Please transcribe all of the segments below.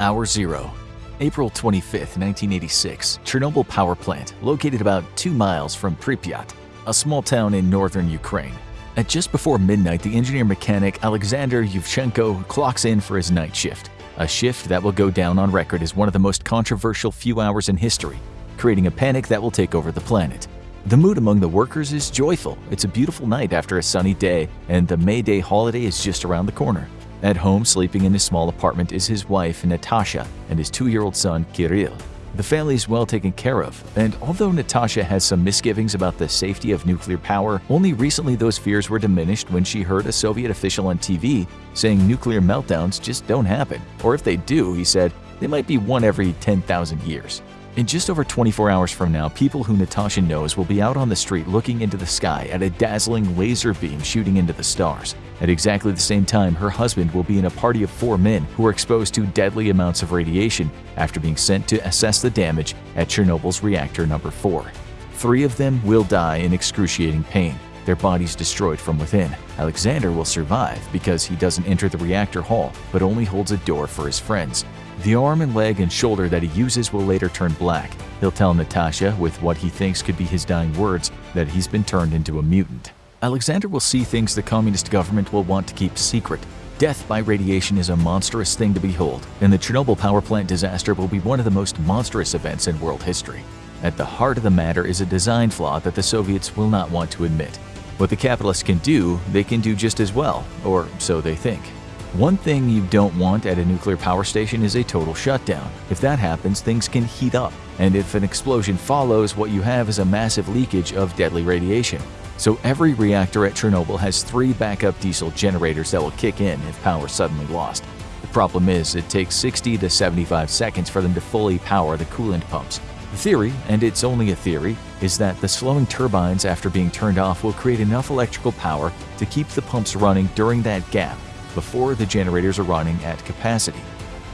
Hour Zero April 25, 1986, Chernobyl power plant, located about 2 miles from Pripyat, a small town in northern Ukraine. At just before midnight, the engineer-mechanic Alexander Yuvchenko clocks in for his night shift, a shift that will go down on record as one of the most controversial few hours in history, creating a panic that will take over the planet. The mood among the workers is joyful. It's a beautiful night after a sunny day, and the May Day holiday is just around the corner. At home, sleeping in his small apartment, is his wife, Natasha, and his two-year-old son, Kirill. The family is well taken care of, and although Natasha has some misgivings about the safety of nuclear power, only recently those fears were diminished when she heard a Soviet official on TV saying nuclear meltdowns just don't happen, or if they do, he said, they might be one every 10,000 years. In just over 24 hours from now, people who Natasha knows will be out on the street looking into the sky at a dazzling laser beam shooting into the stars. At exactly the same time, her husband will be in a party of four men who are exposed to deadly amounts of radiation after being sent to assess the damage at Chernobyl's reactor number 4. Three of them will die in excruciating pain, their bodies destroyed from within. Alexander will survive because he doesn't enter the reactor hall, but only holds a door for his friends. The arm and leg and shoulder that he uses will later turn black. He'll tell Natasha, with what he thinks could be his dying words, that he's been turned into a mutant. Alexander will see things the communist government will want to keep secret. Death by radiation is a monstrous thing to behold, and the Chernobyl power plant disaster will be one of the most monstrous events in world history. At the heart of the matter is a design flaw that the Soviets will not want to admit. What the capitalists can do, they can do just as well, or so they think. One thing you don't want at a nuclear power station is a total shutdown. If that happens, things can heat up, and if an explosion follows, what you have is a massive leakage of deadly radiation. So every reactor at Chernobyl has three backup diesel generators that will kick in if power suddenly lost. The problem is, it takes 60 to 75 seconds for them to fully power the coolant pumps. The theory, and it's only a theory, is that the slowing turbines after being turned off will create enough electrical power to keep the pumps running during that gap before the generators are running at capacity.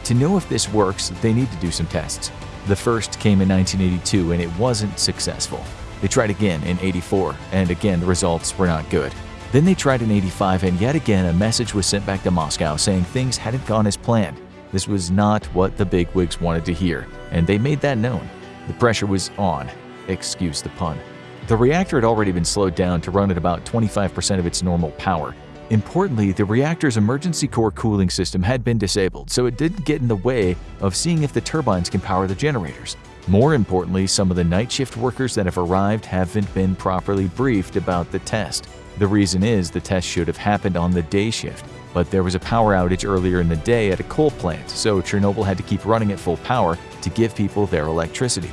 To know if this works, they need to do some tests. The first came in 1982 and it wasn't successful. They tried again in 84 and again the results were not good. Then they tried in 85 and yet again a message was sent back to Moscow saying things hadn't gone as planned. This was not what the bigwigs wanted to hear, and they made that known. The pressure was on. Excuse the pun. The reactor had already been slowed down to run at about 25% of its normal power, Importantly, the reactor's emergency core cooling system had been disabled, so it didn't get in the way of seeing if the turbines can power the generators. More importantly, some of the night shift workers that have arrived haven't been properly briefed about the test. The reason is the test should have happened on the day shift, but there was a power outage earlier in the day at a coal plant, so Chernobyl had to keep running at full power to give people their electricity.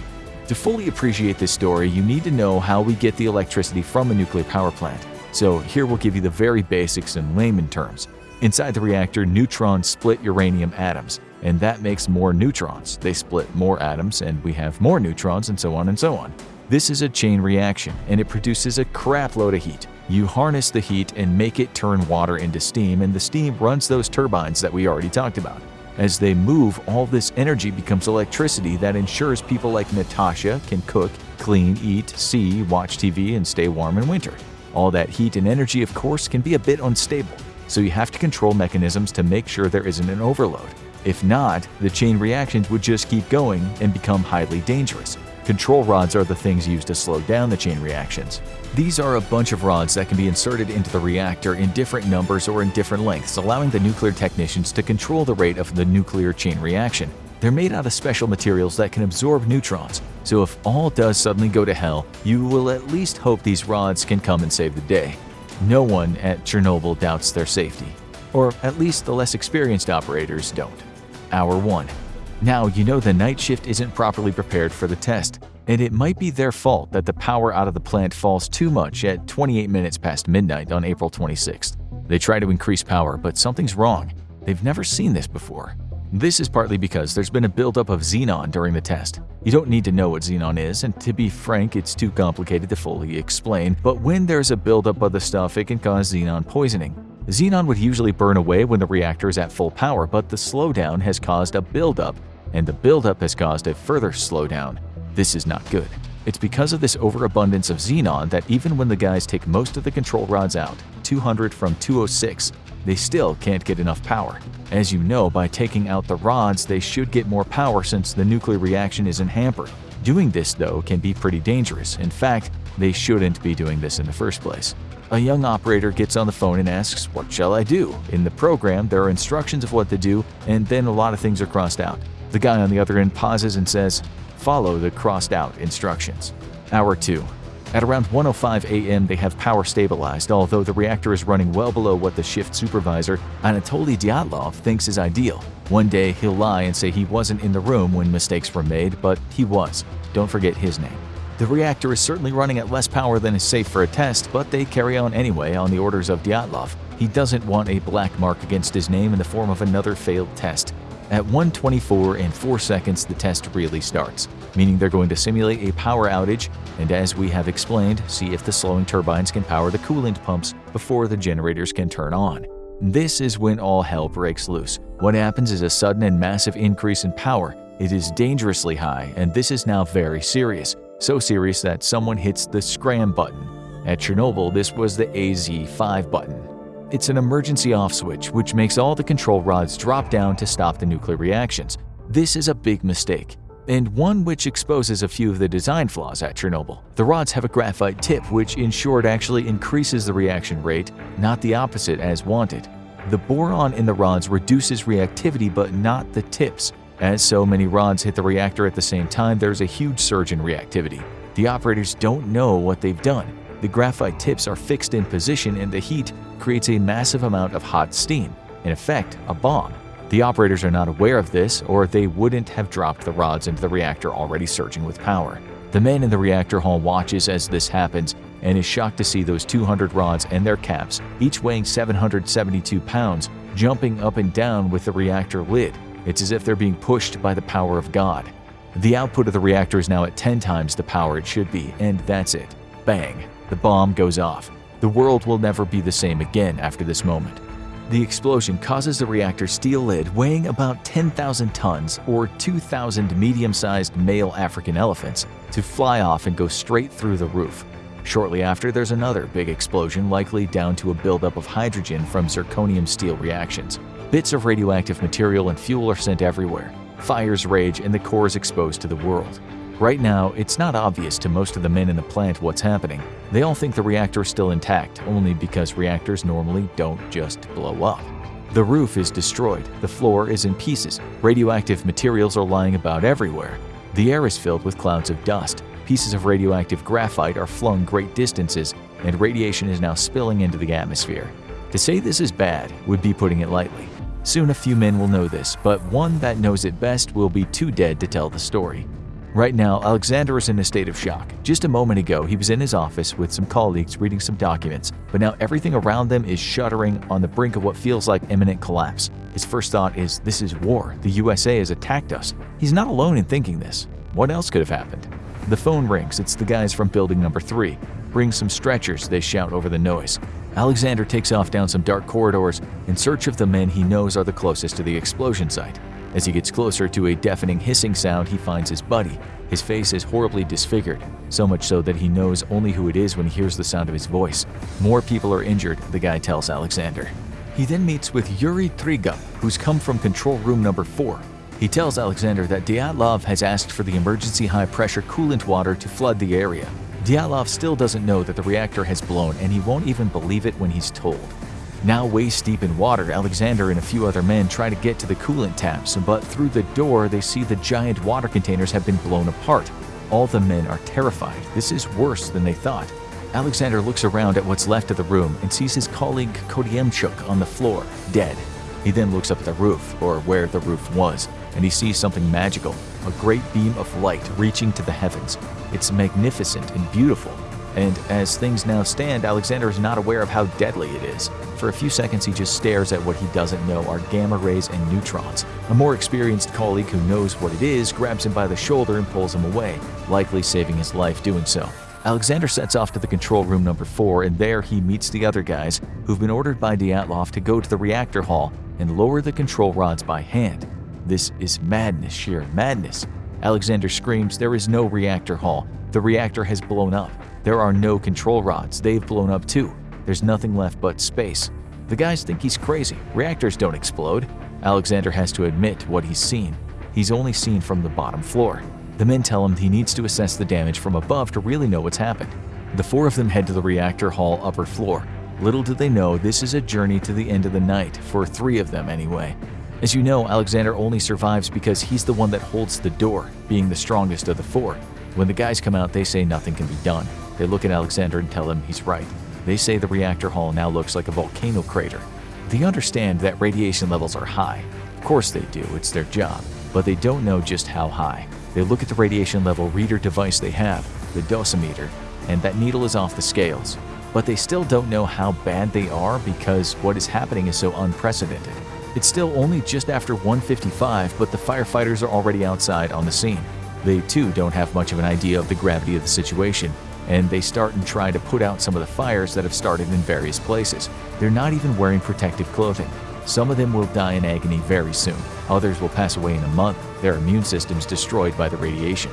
To fully appreciate this story, you need to know how we get the electricity from a nuclear power plant. So here we'll give you the very basics in layman terms. Inside the reactor, neutrons split uranium atoms, and that makes more neutrons. They split more atoms, and we have more neutrons, and so on and so on. This is a chain reaction, and it produces a crap load of heat. You harness the heat and make it turn water into steam, and the steam runs those turbines that we already talked about. As they move, all this energy becomes electricity that ensures people like Natasha can cook, clean, eat, see, watch TV, and stay warm in winter. All that heat and energy, of course, can be a bit unstable, so you have to control mechanisms to make sure there isn't an overload. If not, the chain reactions would just keep going and become highly dangerous. Control rods are the things used to slow down the chain reactions. These are a bunch of rods that can be inserted into the reactor in different numbers or in different lengths, allowing the nuclear technicians to control the rate of the nuclear chain reaction. They're made out of special materials that can absorb neutrons, so if all does suddenly go to hell, you will at least hope these rods can come and save the day. No one at Chernobyl doubts their safety, or at least the less experienced operators don't. Hour 1. Now you know the night shift isn't properly prepared for the test, and it might be their fault that the power out of the plant falls too much at 28 minutes past midnight on April 26th. They try to increase power, but something's wrong. They've never seen this before. This is partly because there's been a buildup of xenon during the test. You don't need to know what xenon is, and to be frank, it's too complicated to fully explain, but when there's a buildup of the stuff, it can cause xenon poisoning. Xenon would usually burn away when the reactor is at full power, but the slowdown has caused a buildup, and the buildup has caused a further slowdown. This is not good. It's because of this overabundance of xenon that even when the guys take most of the control rods out, 200 from 206, they still can't get enough power. As you know, by taking out the rods, they should get more power since the nuclear reaction isn't hampered. Doing this, though, can be pretty dangerous. In fact, they shouldn't be doing this in the first place. A young operator gets on the phone and asks, What shall I do? In the program, there are instructions of what to do, and then a lot of things are crossed out. The guy on the other end pauses and says, Follow the crossed out instructions. Hour 2. At around 1.05 a.m., they have power stabilized, although the reactor is running well below what the shift supervisor, Anatoly Dyatlov, thinks is ideal. One day, he'll lie and say he wasn't in the room when mistakes were made, but he was. Don't forget his name. The reactor is certainly running at less power than is safe for a test, but they carry on anyway on the orders of Dyatlov. He doesn't want a black mark against his name in the form of another failed test. At 124 and 4 seconds, the test really starts, meaning they're going to simulate a power outage and as we have explained, see if the slowing turbines can power the coolant pumps before the generators can turn on. This is when all hell breaks loose. What happens is a sudden and massive increase in power. It is dangerously high, and this is now very serious so serious that someone hits the scram button. At Chernobyl, this was the AZ5 button. It's an emergency off switch which makes all the control rods drop down to stop the nuclear reactions. This is a big mistake, and one which exposes a few of the design flaws at Chernobyl. The rods have a graphite tip which in short actually increases the reaction rate, not the opposite as wanted. The boron in the rods reduces reactivity but not the tips. As so many rods hit the reactor at the same time, there's a huge surge in reactivity. The operators don't know what they've done. The graphite tips are fixed in position and the heat creates a massive amount of hot steam, in effect, a bomb. The operators are not aware of this, or they wouldn't have dropped the rods into the reactor already surging with power. The man in the reactor hall watches as this happens and is shocked to see those 200 rods and their caps, each weighing 772 pounds, jumping up and down with the reactor lid. It's as if they're being pushed by the power of God. The output of the reactor is now at 10 times the power it should be, and that's it. Bang! The bomb goes off. The world will never be the same again after this moment. The explosion causes the reactor's steel lid weighing about 10,000 tons or 2,000 medium-sized male African elephants to fly off and go straight through the roof. Shortly after, there's another big explosion likely down to a buildup of hydrogen from zirconium steam reactions. Bits of radioactive material and fuel are sent everywhere. Fires rage and the core is exposed to the world. Right now, it's not obvious to most of the men in the plant what's happening. They all think the reactor is still intact, only because reactors normally don't just blow up. The roof is destroyed, the floor is in pieces, radioactive materials are lying about everywhere. The air is filled with clouds of dust, pieces of radioactive graphite are flung great distances, and radiation is now spilling into the atmosphere. To say this is bad would be putting it lightly. Soon a few men will know this, but one that knows it best will be too dead to tell the story. Right now, Alexander is in a state of shock. Just a moment ago, he was in his office with some colleagues reading some documents, but now everything around them is shuddering on the brink of what feels like imminent collapse. His first thought is, this is war. The USA has attacked us. He's not alone in thinking this. What else could have happened? The phone rings. It's the guys from building number 3. Bring some stretchers, they shout over the noise. Alexander takes off down some dark corridors in search of the men he knows are the closest to the explosion site. As he gets closer to a deafening hissing sound, he finds his buddy. His face is horribly disfigured, so much so that he knows only who it is when he hears the sound of his voice. More people are injured, the guy tells Alexander. He then meets with Yuri Tregub, who's come from control room number 4. He tells Alexander that Dyatlov has asked for the emergency high-pressure coolant water to flood the area. Dyatlov still doesn't know that the reactor has blown and he won't even believe it when he's told. Now waist deep in water, Alexander and a few other men try to get to the coolant taps, but through the door they see the giant water containers have been blown apart. All the men are terrified. This is worse than they thought. Alexander looks around at what's left of the room and sees his colleague Khodemchuk on the floor, dead. He then looks up at the roof, or where the roof was, and he sees something magical, a great beam of light reaching to the heavens. It's magnificent and beautiful. And as things now stand, Alexander is not aware of how deadly it is. For a few seconds, he just stares at what he doesn't know are gamma rays and neutrons. A more experienced colleague who knows what it is grabs him by the shoulder and pulls him away, likely saving his life doing so. Alexander sets off to the control room number 4 and there he meets the other guys who've been ordered by Dyatlov to go to the reactor hall and lower the control rods by hand. This is madness, sheer madness. Alexander screams, There is no reactor hall. The reactor has blown up. There are no control rods. They've blown up too. There's nothing left but space. The guys think he's crazy. Reactors don't explode. Alexander has to admit what he's seen. He's only seen from the bottom floor. The men tell him he needs to assess the damage from above to really know what's happened. The four of them head to the reactor hall upper floor. Little do they know this is a journey to the end of the night, for three of them anyway. As you know, Alexander only survives because he's the one that holds the door, being the strongest of the four. When the guys come out, they say nothing can be done. They look at Alexander and tell him he's right. They say the reactor hall now looks like a volcano crater. They understand that radiation levels are high. Of course they do, it's their job. But they don't know just how high. They look at the radiation level reader device they have, the dosimeter, and that needle is off the scales. But they still don't know how bad they are because what is happening is so unprecedented. It's still only just after 1:55, but the firefighters are already outside on the scene. They too don't have much of an idea of the gravity of the situation, and they start and try to put out some of the fires that have started in various places. They're not even wearing protective clothing. Some of them will die in agony very soon. Others will pass away in a month, their immune systems destroyed by the radiation.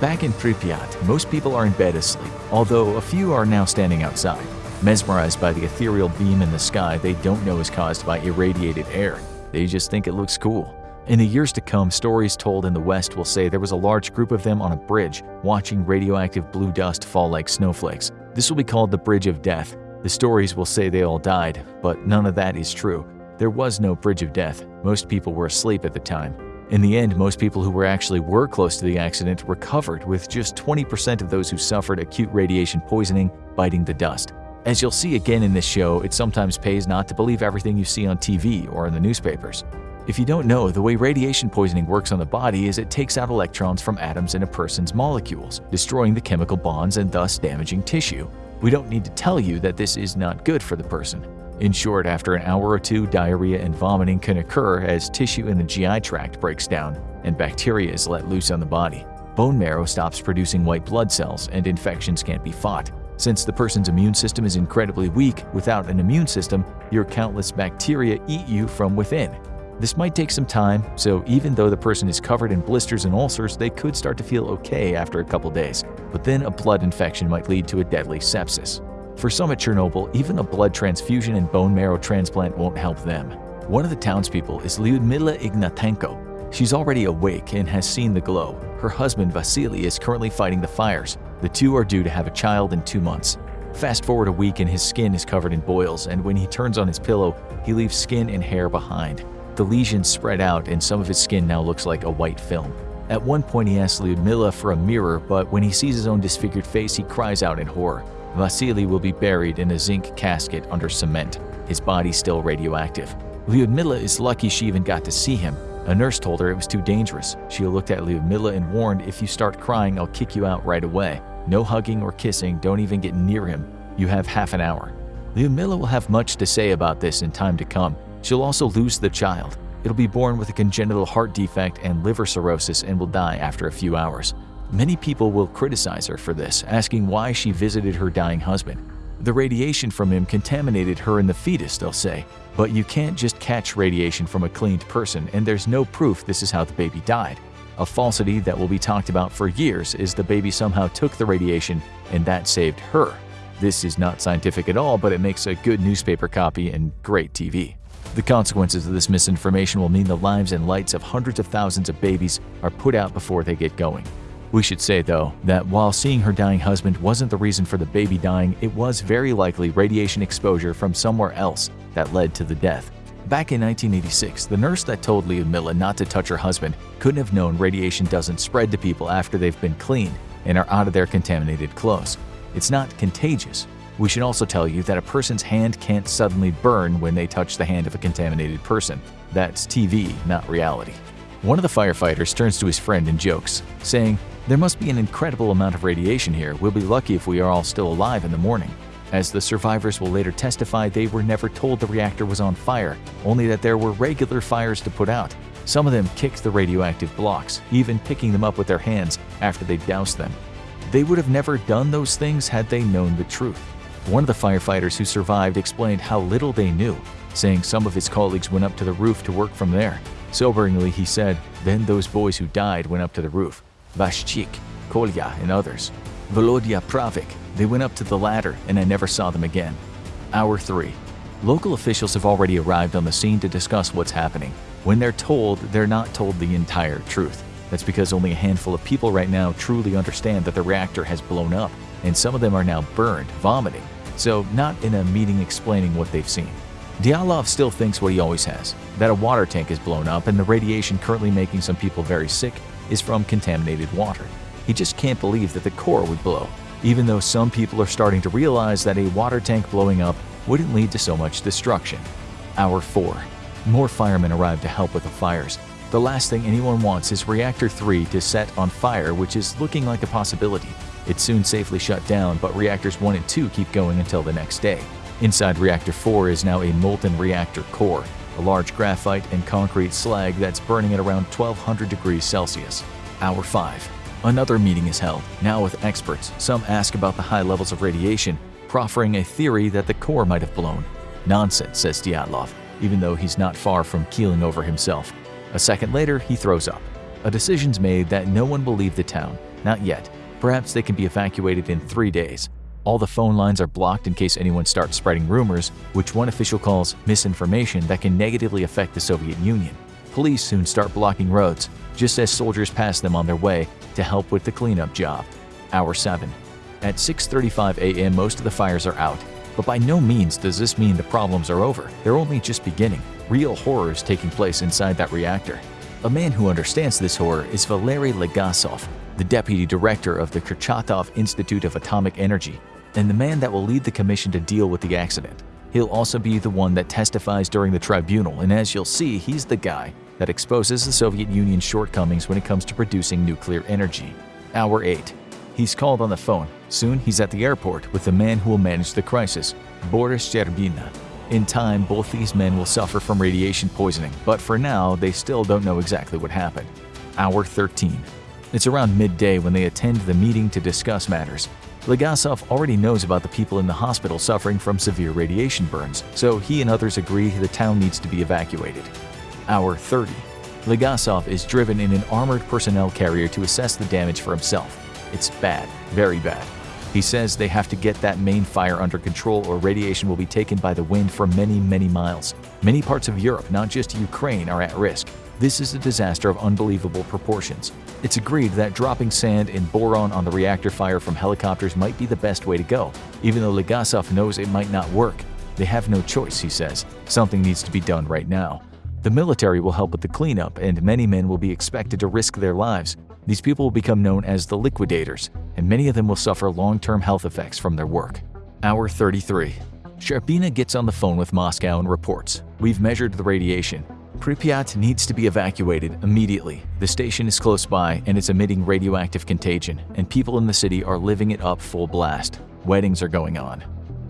Back in Pripyat, most people are in bed asleep, although a few are now standing outside. Mesmerized by the ethereal beam in the sky they don't know is caused by irradiated air. They just think it looks cool. In the years to come, stories told in the West will say there was a large group of them on a bridge, watching radioactive blue dust fall like snowflakes. This will be called the Bridge of Death. The stories will say they all died, but none of that is true. There was no Bridge of Death. Most people were asleep at the time. In the end, most people who were actually were close to the accident recovered, with just 20% of those who suffered acute radiation poisoning biting the dust. As you'll see again in this show, it sometimes pays not to believe everything you see on TV or in the newspapers. If you don't know, the way radiation poisoning works on the body is it takes out electrons from atoms in a person's molecules, destroying the chemical bonds and thus damaging tissue. We don't need to tell you that this is not good for the person. In short, after an hour or two, diarrhea and vomiting can occur as tissue in the GI tract breaks down and bacteria is let loose on the body. Bone marrow stops producing white blood cells and infections can't be fought. Since the person's immune system is incredibly weak, without an immune system, your countless bacteria eat you from within. This might take some time, so even though the person is covered in blisters and ulcers, they could start to feel okay after a couple days. But then a blood infection might lead to a deadly sepsis. For some at Chernobyl, even a blood transfusion and bone marrow transplant won't help them. One of the townspeople is Lyudmila Ignatenko. She's already awake and has seen the glow. Her husband Vasily is currently fighting the fires, the two are due to have a child in two months. Fast forward a week and his skin is covered in boils, and when he turns on his pillow, he leaves skin and hair behind. The lesions spread out and some of his skin now looks like a white film. At one point he asks Lyudmila for a mirror, but when he sees his own disfigured face, he cries out in horror. Vasily will be buried in a zinc casket under cement, his body still radioactive. Lyudmila is lucky she even got to see him. A nurse told her it was too dangerous. She looked at Lyudmila and warned, if you start crying, I'll kick you out right away. No hugging or kissing, don't even get near him. You have half an hour. Lyudmila will have much to say about this in time to come. She'll also lose the child. It'll be born with a congenital heart defect and liver cirrhosis and will die after a few hours. Many people will criticize her for this, asking why she visited her dying husband. The radiation from him contaminated her and the fetus, they'll say. But you can't just catch radiation from a cleaned person, and there's no proof this is how the baby died. A falsity that will be talked about for years is the baby somehow took the radiation and that saved her. This is not scientific at all, but it makes a good newspaper copy and great TV. The consequences of this misinformation will mean the lives and lights of hundreds of thousands of babies are put out before they get going. We should say, though, that while seeing her dying husband wasn't the reason for the baby dying, it was very likely radiation exposure from somewhere else that led to the death. Back in 1986, the nurse that told Lyudmila not to touch her husband couldn't have known radiation doesn't spread to people after they've been cleaned and are out of their contaminated clothes. It's not contagious. We should also tell you that a person's hand can't suddenly burn when they touch the hand of a contaminated person. That's TV, not reality. One of the firefighters turns to his friend and jokes, saying, There must be an incredible amount of radiation here. We'll be lucky if we are all still alive in the morning. As the survivors will later testify, they were never told the reactor was on fire, only that there were regular fires to put out. Some of them kicked the radioactive blocks, even picking them up with their hands after they doused them. They would have never done those things had they known the truth. One of the firefighters who survived explained how little they knew, saying some of his colleagues went up to the roof to work from there. Soberingly, he said, then those boys who died went up to the roof. Vashchik, Kolya, and others. Volodya Pravik, they went up to the ladder and I never saw them again. Hour 3. Local officials have already arrived on the scene to discuss what's happening. When they're told, they're not told the entire truth. That's because only a handful of people right now truly understand that the reactor has blown up, and some of them are now burned, vomiting, so not in a meeting explaining what they've seen. Dyatlov still thinks what he always has, that a water tank is blown up and the radiation currently making some people very sick is from contaminated water. He just can't believe that the core would blow, even though some people are starting to realize that a water tank blowing up wouldn't lead to so much destruction. Hour 4. More firemen arrive to help with the fires. The last thing anyone wants is Reactor 3 to set on fire, which is looking like a possibility. It's soon safely shut down, but reactors 1 and 2 keep going until the next day. Inside Reactor 4 is now a molten reactor core, a large graphite and concrete slag that's burning at around 1200 degrees Celsius. Hour 5. Another meeting is held, now with experts. Some ask about the high levels of radiation, proffering a theory that the core might have blown. Nonsense, says Dyatlov, even though he's not far from keeling over himself. A second later, he throws up. A decision's made that no one will leave the town, not yet. Perhaps they can be evacuated in three days. All the phone lines are blocked in case anyone starts spreading rumors, which one official calls misinformation that can negatively affect the Soviet Union. Police soon start blocking roads, just as soldiers pass them on their way to help with the cleanup job. Hour 7. At 6.35 a.m. most of the fires are out, but by no means does this mean the problems are over. They're only just beginning. Real horror is taking place inside that reactor. A man who understands this horror is Valery Legasov, the deputy director of the Kurchatov Institute of Atomic Energy, and the man that will lead the commission to deal with the accident. He'll also be the one that testifies during the tribunal, and as you'll see, he's the guy that exposes the Soviet Union's shortcomings when it comes to producing nuclear energy. Hour 8. He's called on the phone. Soon he's at the airport with the man who will manage the crisis, Boris Sherbina. In time, both these men will suffer from radiation poisoning, but for now, they still don't know exactly what happened. Hour 13. It's around midday when they attend the meeting to discuss matters. Legasov already knows about the people in the hospital suffering from severe radiation burns, so he and others agree the town needs to be evacuated. Hour 30. Legasov is driven in an armored personnel carrier to assess the damage for himself. It's bad, very bad. He says they have to get that main fire under control or radiation will be taken by the wind for many, many miles. Many parts of Europe, not just Ukraine, are at risk. This is a disaster of unbelievable proportions. It's agreed that dropping sand and boron on the reactor fire from helicopters might be the best way to go, even though Legasov knows it might not work. They have no choice, he says. Something needs to be done right now. The military will help with the cleanup, and many men will be expected to risk their lives. These people will become known as the liquidators, and many of them will suffer long-term health effects from their work. Hour 33. Sherbina gets on the phone with Moscow and reports, We've measured the radiation. Pripyat needs to be evacuated immediately. The station is close by and it's emitting radioactive contagion, and people in the city are living it up full blast. Weddings are going on.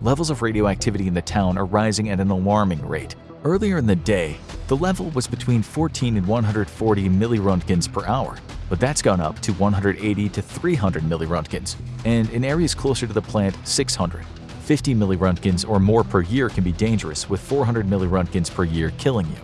Levels of radioactivity in the town are rising at an alarming rate. Earlier in the day, the level was between 14 and 140 milliroentgens per hour, but that's gone up to 180 to 300 milliroentgens, and in areas closer to the plant, 600. 50 milliroentgens or more per year can be dangerous, with 400 milliroentgens per year killing you.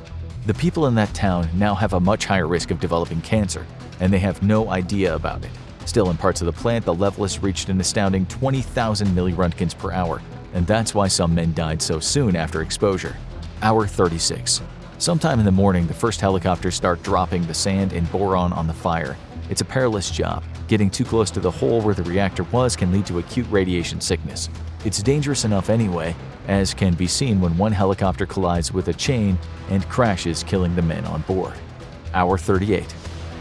The people in that town now have a much higher risk of developing cancer, and they have no idea about it. Still, in parts of the plant, the level has reached an astounding 20,000 milliroentgens per hour, and that's why some men died so soon after exposure. Hour 36. Sometime in the morning, the first helicopters start dropping the sand and boron on the fire. It's a perilous job. Getting too close to the hole where the reactor was can lead to acute radiation sickness. It's dangerous enough anyway, as can be seen when one helicopter collides with a chain and crashes killing the men on board. Hour 38.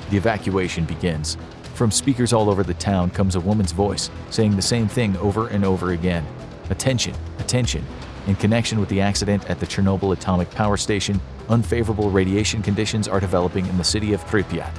The evacuation begins. From speakers all over the town comes a woman's voice, saying the same thing over and over again. Attention, attention, in connection with the accident at the Chernobyl atomic power station, unfavorable radiation conditions are developing in the city of Pripyat.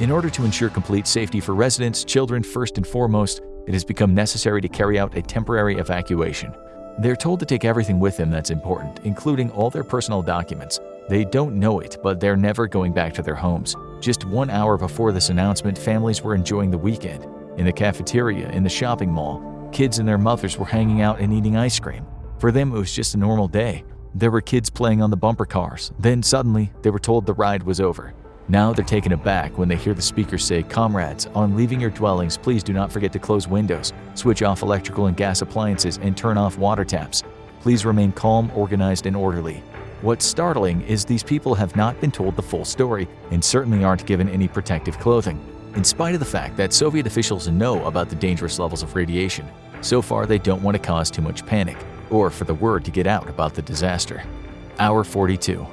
In order to ensure complete safety for residents, children first and foremost, it has become necessary to carry out a temporary evacuation. They're told to take everything with them that's important, including all their personal documents. They don't know it, but they're never going back to their homes. Just one hour before this announcement, families were enjoying the weekend. In the cafeteria, in the shopping mall, kids and their mothers were hanging out and eating ice cream. For them, it was just a normal day. There were kids playing on the bumper cars. Then suddenly, they were told the ride was over. Now they're taken aback when they hear the speaker say, Comrades, on leaving your dwellings, please do not forget to close windows, switch off electrical and gas appliances, and turn off water taps. Please remain calm, organized, and orderly. What's startling is these people have not been told the full story and certainly aren't given any protective clothing. In spite of the fact that Soviet officials know about the dangerous levels of radiation, so far they don't want to cause too much panic or for the word to get out about the disaster. Hour 42.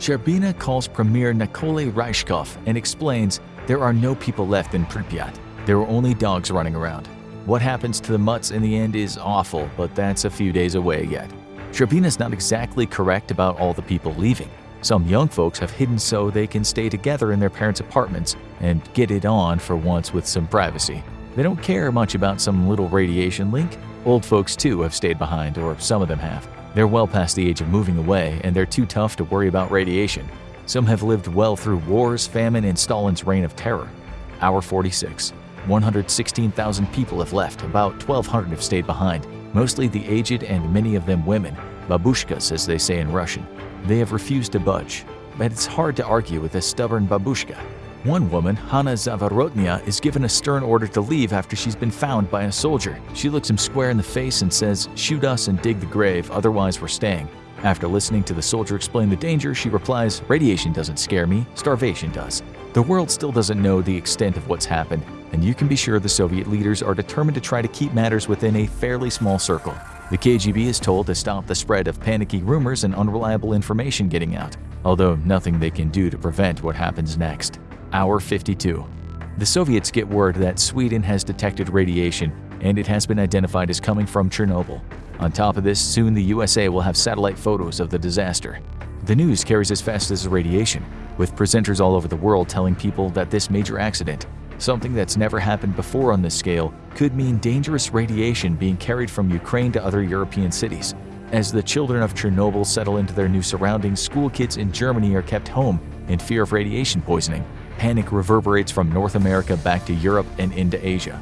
Sherbina calls Premier Nikolai Ryzhkov and explains there are no people left in Pripyat. There are only dogs running around. What happens to the mutts in the end is awful, but that's a few days away yet. Sherbina's not exactly correct about all the people leaving. Some young folks have hidden so they can stay together in their parents' apartments and get it on for once with some privacy. They don't care much about some little radiation link. Old folks too have stayed behind, or some of them have. They're well past the age of moving away, and they're too tough to worry about radiation. Some have lived well through wars, famine, and Stalin's reign of terror. Hour 46. 116,000 people have left, about 1,200 have stayed behind, mostly the aged and many of them women, babushkas as they say in Russian. They have refused to budge, but it's hard to argue with a stubborn babushka. One woman, Hanna Zavorotnya, is given a stern order to leave after she's been found by a soldier. She looks him square in the face and says, shoot us and dig the grave, otherwise we're staying. After listening to the soldier explain the danger, she replies, radiation doesn't scare me, starvation does. The world still doesn't know the extent of what's happened, and you can be sure the Soviet leaders are determined to try to keep matters within a fairly small circle. The KGB is told to stop the spread of panicky rumors and unreliable information getting out, although nothing they can do to prevent what happens next. Hour 52. The Soviets get word that Sweden has detected radiation and it has been identified as coming from Chernobyl. On top of this, soon the USA will have satellite photos of the disaster. The news carries as fast as the radiation, with presenters all over the world telling people that this major accident, something that's never happened before on this scale, could mean dangerous radiation being carried from Ukraine to other European cities. As the children of Chernobyl settle into their new surroundings, school kids in Germany are kept home in fear of radiation poisoning, Panic reverberates from North America back to Europe and into Asia.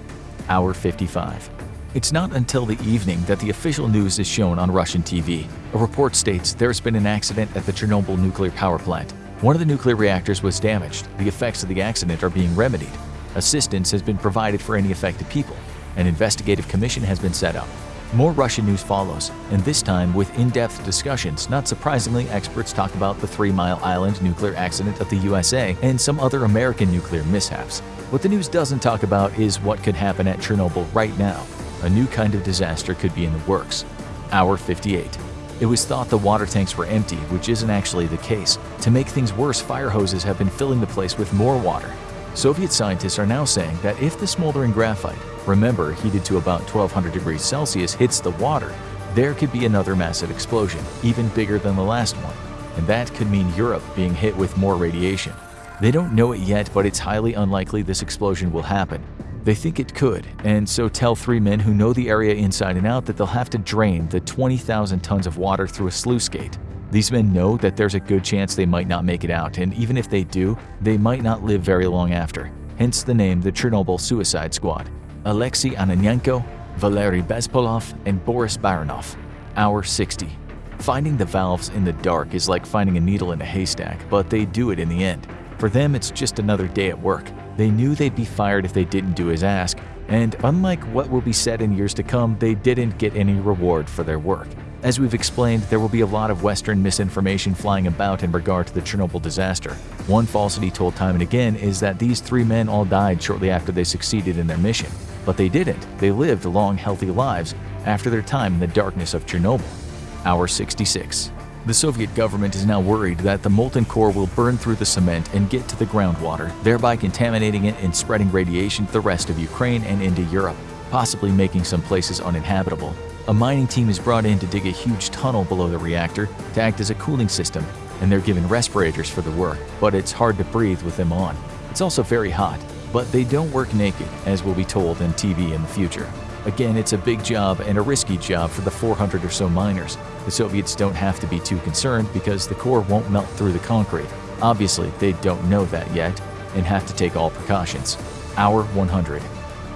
Hour 55. It's not until the evening that the official news is shown on Russian TV. A report states there's been an accident at the Chernobyl nuclear power plant. One of the nuclear reactors was damaged. The effects of the accident are being remedied. Assistance has been provided for any affected people. An investigative commission has been set up. More Russian news follows, and this time with in-depth discussions. Not surprisingly, experts talk about the Three Mile Island nuclear accident of the USA and some other American nuclear mishaps. What the news doesn't talk about is what could happen at Chernobyl right now. A new kind of disaster could be in the works. Hour 58. It was thought the water tanks were empty, which isn't actually the case. To make things worse, fire hoses have been filling the place with more water. Soviet scientists are now saying that if the smoldering graphite, remember heated to about 1200 degrees Celsius, hits the water, there could be another massive explosion, even bigger than the last one. And that could mean Europe being hit with more radiation. They don't know it yet, but it's highly unlikely this explosion will happen. They think it could, and so tell three men who know the area inside and out that they'll have to drain the 20,000 tons of water through a sluice gate. These men know that there's a good chance they might not make it out, and even if they do, they might not live very long after. Hence the name the Chernobyl Suicide Squad. Alexei Ananenko, Valery Bespalov, and Boris Baranov. Hour 60. Finding the valves in the dark is like finding a needle in a haystack, but they do it in the end. For them, it's just another day at work. They knew they'd be fired if they didn't do as asked, and unlike what will be said in years to come, they didn't get any reward for their work. As we've explained, there will be a lot of Western misinformation flying about in regard to the Chernobyl disaster. One falsity told time and again is that these three men all died shortly after they succeeded in their mission. But they didn't. They lived long, healthy lives after their time in the darkness of Chernobyl. Hour 66. The Soviet government is now worried that the molten core will burn through the cement and get to the groundwater, thereby contaminating it and spreading radiation to the rest of Ukraine and into Europe, possibly making some places uninhabitable. A mining team is brought in to dig a huge tunnel below the reactor to act as a cooling system, and they're given respirators for the work, but it's hard to breathe with them on. It's also very hot, but they don't work naked, as will be told in TV in the future. Again, it's a big job and a risky job for the 400 or so miners. The Soviets don't have to be too concerned because the core won't melt through the concrete. Obviously, they don't know that yet and have to take all precautions. Hour 100.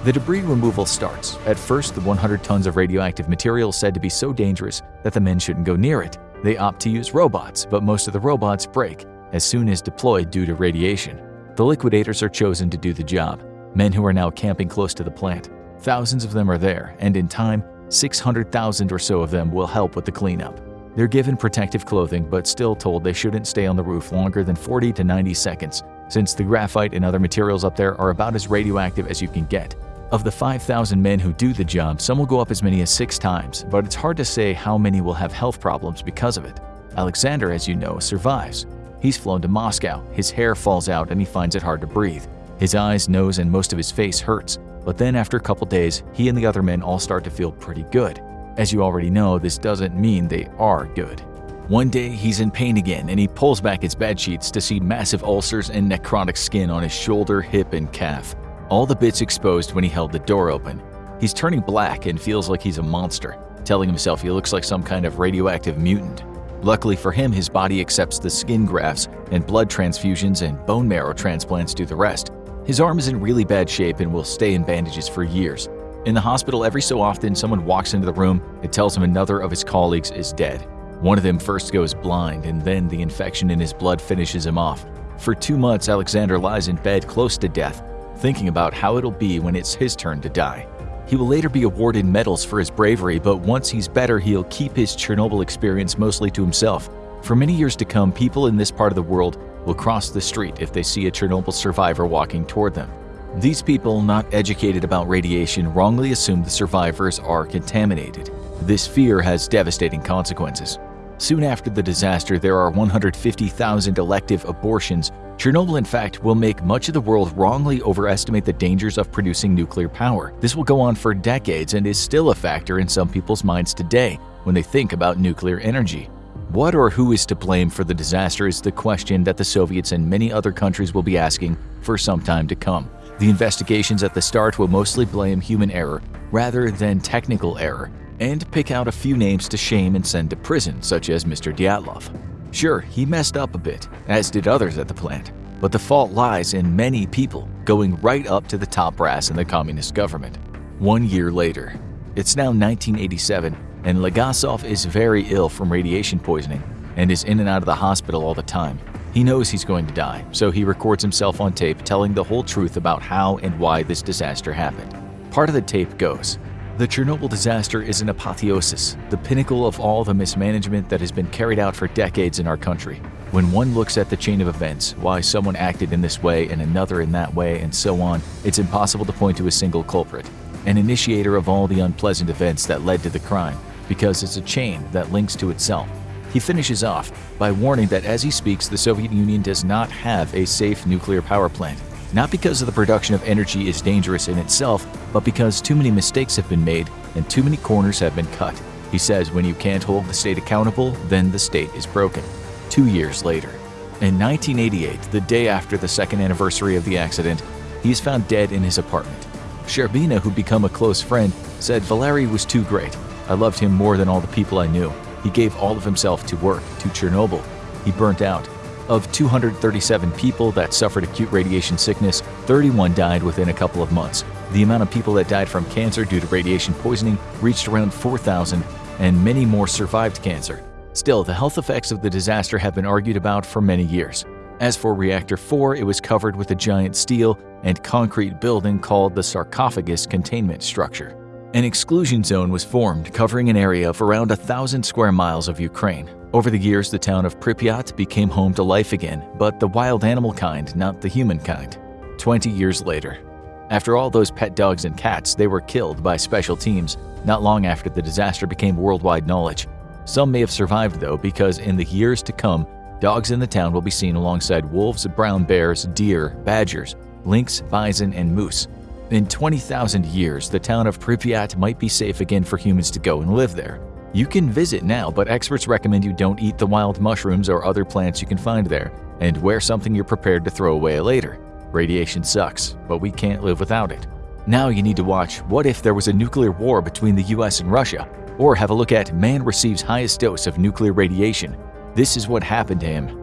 The debris removal starts. At first, the 100 tons of radioactive material said to be so dangerous that the men shouldn't go near it. They opt to use robots, but most of the robots break as soon as deployed due to radiation. The liquidators are chosen to do the job, men who are now camping close to the plant. Thousands of them are there, and in time, 600,000 or so of them will help with the cleanup. They're given protective clothing but still told they shouldn't stay on the roof longer than 40 to 90 seconds, since the graphite and other materials up there are about as radioactive as you can get. Of the 5,000 men who do the job, some will go up as many as six times, but it's hard to say how many will have health problems because of it. Alexander, as you know, survives. He's flown to Moscow, his hair falls out and he finds it hard to breathe. His eyes, nose, and most of his face hurts, but then after a couple days, he and the other men all start to feel pretty good. As you already know, this doesn't mean they are good. One day, he's in pain again and he pulls back his bed sheets to see massive ulcers and necrotic skin on his shoulder, hip, and calf. All the bits exposed when he held the door open. He's turning black and feels like he's a monster, telling himself he looks like some kind of radioactive mutant. Luckily for him, his body accepts the skin grafts, and blood transfusions and bone marrow transplants do the rest. His arm is in really bad shape and will stay in bandages for years. In the hospital, every so often, someone walks into the room and tells him another of his colleagues is dead. One of them first goes blind, and then the infection in his blood finishes him off. For two months, Alexander lies in bed close to death, thinking about how it'll be when it's his turn to die. He will later be awarded medals for his bravery, but once he's better, he'll keep his Chernobyl experience mostly to himself. For many years to come, people in this part of the world will cross the street if they see a Chernobyl survivor walking toward them. These people, not educated about radiation, wrongly assume the survivors are contaminated. This fear has devastating consequences. Soon after the disaster, there are 150,000 elective abortions. Chernobyl, in fact, will make much of the world wrongly overestimate the dangers of producing nuclear power. This will go on for decades and is still a factor in some people's minds today when they think about nuclear energy. What or who is to blame for the disaster is the question that the Soviets and many other countries will be asking for some time to come. The investigations at the start will mostly blame human error rather than technical error, and pick out a few names to shame and send to prison, such as Mr. Dyatlov. Sure, he messed up a bit, as did others at the plant, but the fault lies in many people, going right up to the top brass in the communist government. One year later, it's now 1987, and Legasov is very ill from radiation poisoning and is in and out of the hospital all the time. He knows he's going to die, so he records himself on tape telling the whole truth about how and why this disaster happened. Part of the tape goes, the Chernobyl disaster is an apotheosis, the pinnacle of all the mismanagement that has been carried out for decades in our country. When one looks at the chain of events, why someone acted in this way and another in that way and so on, it's impossible to point to a single culprit, an initiator of all the unpleasant events that led to the crime, because it's a chain that links to itself. He finishes off by warning that as he speaks, the Soviet Union does not have a safe nuclear power plant not because of the production of energy is dangerous in itself, but because too many mistakes have been made and too many corners have been cut. He says when you can't hold the state accountable, then the state is broken. Two years later. In 1988, the day after the second anniversary of the accident, he is found dead in his apartment. Sherbina, who'd become a close friend, said Valery was too great. I loved him more than all the people I knew. He gave all of himself to work, to Chernobyl. He burnt out. Of 237 people that suffered acute radiation sickness, 31 died within a couple of months. The amount of people that died from cancer due to radiation poisoning reached around 4,000, and many more survived cancer. Still, the health effects of the disaster have been argued about for many years. As for Reactor 4, it was covered with a giant steel and concrete building called the sarcophagus containment structure. An exclusion zone was formed covering an area of around a thousand square miles of Ukraine. Over the years, the town of Pripyat became home to life again, but the wild animal kind, not the human kind. 20 years later. After all those pet dogs and cats, they were killed by special teams not long after the disaster became worldwide knowledge. Some may have survived though because in the years to come, dogs in the town will be seen alongside wolves, brown bears, deer, badgers, lynx, bison, and moose. In 20,000 years, the town of Pripyat might be safe again for humans to go and live there. You can visit now, but experts recommend you don't eat the wild mushrooms or other plants you can find there, and wear something you're prepared to throw away later. Radiation sucks, but we can't live without it. Now you need to watch What If There Was a Nuclear War Between the US and Russia? Or have a look at Man Receives Highest Dose of Nuclear Radiation. This is what happened to him